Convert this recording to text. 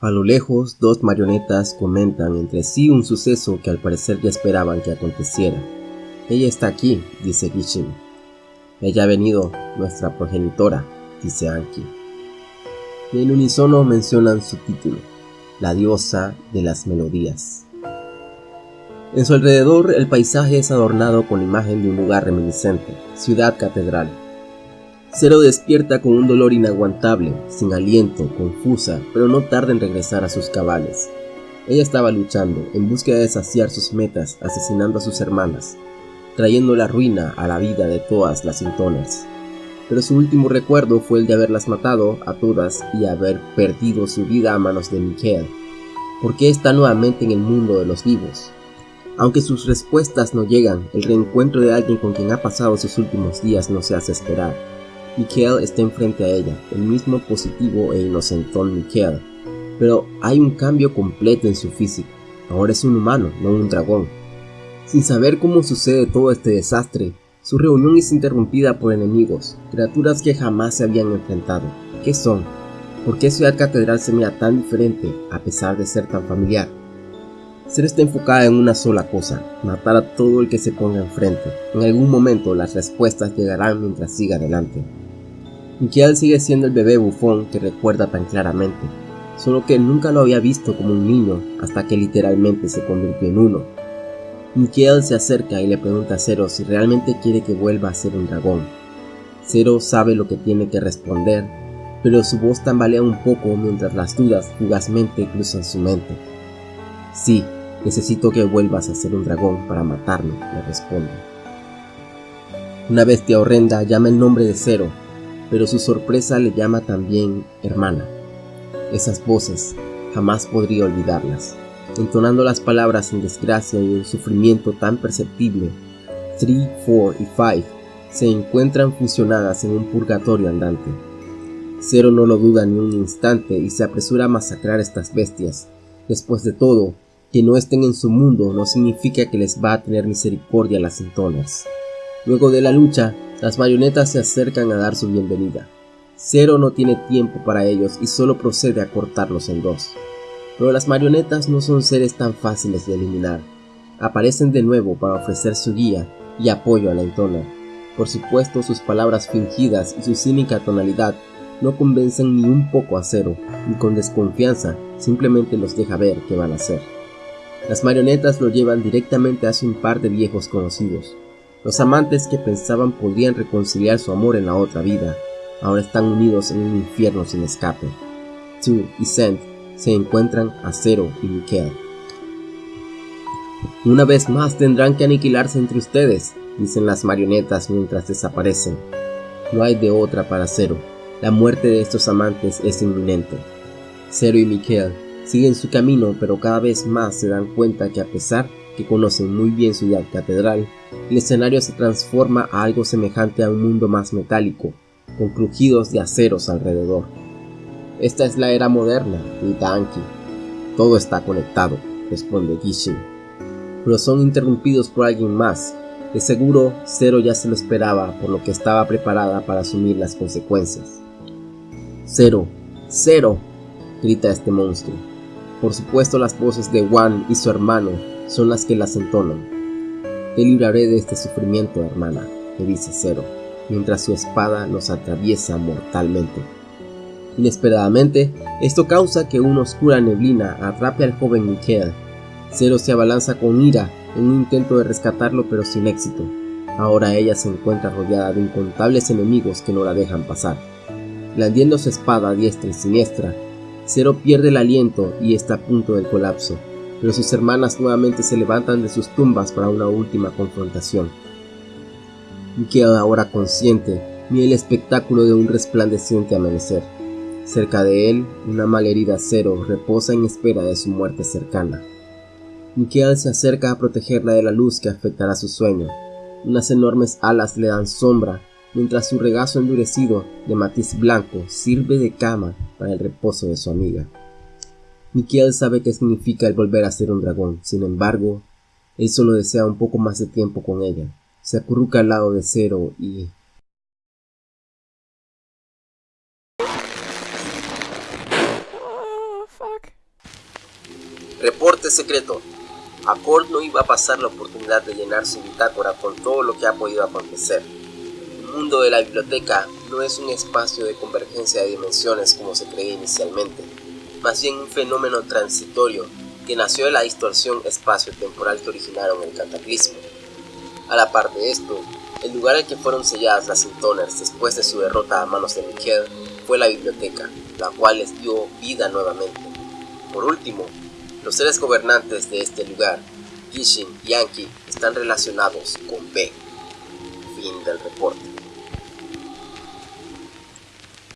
A lo lejos, dos marionetas comentan entre sí un suceso que al parecer ya esperaban que aconteciera. Ella está aquí, dice Gishin. Ella ha venido, nuestra progenitora, dice Anki. Y en unísono mencionan su título, la diosa de las melodías. En su alrededor el paisaje es adornado con la imagen de un lugar reminiscente, ciudad catedral. Cero despierta con un dolor inaguantable, sin aliento, confusa, pero no tarda en regresar a sus cabales. Ella estaba luchando, en búsqueda de saciar sus metas, asesinando a sus hermanas, trayendo la ruina a la vida de todas las Intoners. Pero su último recuerdo fue el de haberlas matado a todas y haber perdido su vida a manos de Mikael. ¿Por qué está nuevamente en el mundo de los vivos? Aunque sus respuestas no llegan, el reencuentro de alguien con quien ha pasado sus últimos días no se hace esperar. Mikael está enfrente a ella, el mismo positivo e inocentón Mikael, pero hay un cambio completo en su físico. Ahora es un humano, no un dragón. Sin saber cómo sucede todo este desastre, su reunión es interrumpida por enemigos, criaturas que jamás se habían enfrentado. ¿Qué son? ¿Por qué Ciudad Catedral se mira tan diferente a pesar de ser tan familiar? Ser está enfocada en una sola cosa, matar a todo el que se ponga enfrente. En algún momento las respuestas llegarán mientras siga adelante. Mikiel sigue siendo el bebé bufón que recuerda tan claramente, solo que nunca lo había visto como un niño hasta que literalmente se convirtió en uno. Mikiel se acerca y le pregunta a Zero si realmente quiere que vuelva a ser un dragón. Zero sabe lo que tiene que responder, pero su voz tambalea un poco mientras las dudas fugazmente cruzan su mente. Sí, necesito que vuelvas a ser un dragón para matarme, le responde. Una bestia horrenda llama el nombre de Zero, pero su sorpresa le llama también hermana. Esas voces, jamás podría olvidarlas. Entonando las palabras en desgracia y un sufrimiento tan perceptible, 3, 4 y 5 se encuentran fusionadas en un purgatorio andante. Zero no lo duda ni un instante y se apresura a masacrar estas bestias. Después de todo, que no estén en su mundo no significa que les va a tener misericordia a las Intoners. Luego de la lucha, las marionetas se acercan a dar su bienvenida. Zero no tiene tiempo para ellos y solo procede a cortarlos en dos. Pero las marionetas no son seres tan fáciles de eliminar. Aparecen de nuevo para ofrecer su guía y apoyo a la Intoner. Por supuesto, sus palabras fingidas y su cínica tonalidad no convencen ni un poco a Zero, y con desconfianza simplemente los deja ver qué van a hacer. Las marionetas lo llevan directamente hacia un par de viejos conocidos. Los amantes que pensaban podrían reconciliar su amor en la otra vida, ahora están unidos en un infierno sin escape. Tu y Sent se encuentran a Zero y Mikael. Una vez más tendrán que aniquilarse entre ustedes, dicen las marionetas mientras desaparecen. No hay de otra para Zero. La muerte de estos amantes es inminente. Zero y Mikael siguen su camino, pero cada vez más se dan cuenta que a pesar que conocen muy bien su catedral, el escenario se transforma a algo semejante a un mundo más metálico, con crujidos de aceros alrededor. Esta es la era moderna, grita Anki. Todo está conectado, responde Gishin. Pero son interrumpidos por alguien más. De seguro, Zero ya se lo esperaba, por lo que estaba preparada para asumir las consecuencias. Zero, Zero, grita este monstruo. Por supuesto las voces de Wan y su hermano son las que las entonan. Te libraré de este sufrimiento, hermana, le dice Zero, mientras su espada los atraviesa mortalmente. Inesperadamente, esto causa que una oscura neblina atrape al joven Mikael. Zero se abalanza con ira en un intento de rescatarlo pero sin éxito. Ahora ella se encuentra rodeada de incontables enemigos que no la dejan pasar. Blandiendo su espada diestra y siniestra, Zero pierde el aliento y está a punto del colapso, pero sus hermanas nuevamente se levantan de sus tumbas para una última confrontación. Mikael, ahora consciente, mira el espectáculo de un resplandeciente amanecer. Cerca de él, una malherida Cero reposa en espera de su muerte cercana. Mikael se acerca a protegerla de la luz que afectará su sueño. Unas enormes alas le dan sombra mientras su regazo endurecido de matiz blanco sirve de cama para el reposo de su amiga. Mikiel sabe qué significa el volver a ser un dragón, sin embargo, él solo desea un poco más de tiempo con ella. Se acurruca al lado de Cero y... fuck? Reporte secreto. Accord no iba a pasar la oportunidad de llenar su bitácora con todo lo que ha podido acontecer. El mundo de la biblioteca no es un espacio de convergencia de dimensiones como se creía inicialmente, más bien un fenómeno transitorio que nació de la distorsión espacio-temporal que originaron el cataclismo. A la par de esto, el lugar en que fueron selladas las Intoners después de su derrota a manos de Miquel fue la biblioteca, la cual les dio vida nuevamente. Por último, los seres gobernantes de este lugar, Gishin y Anki, están relacionados con B. Fin del reporte.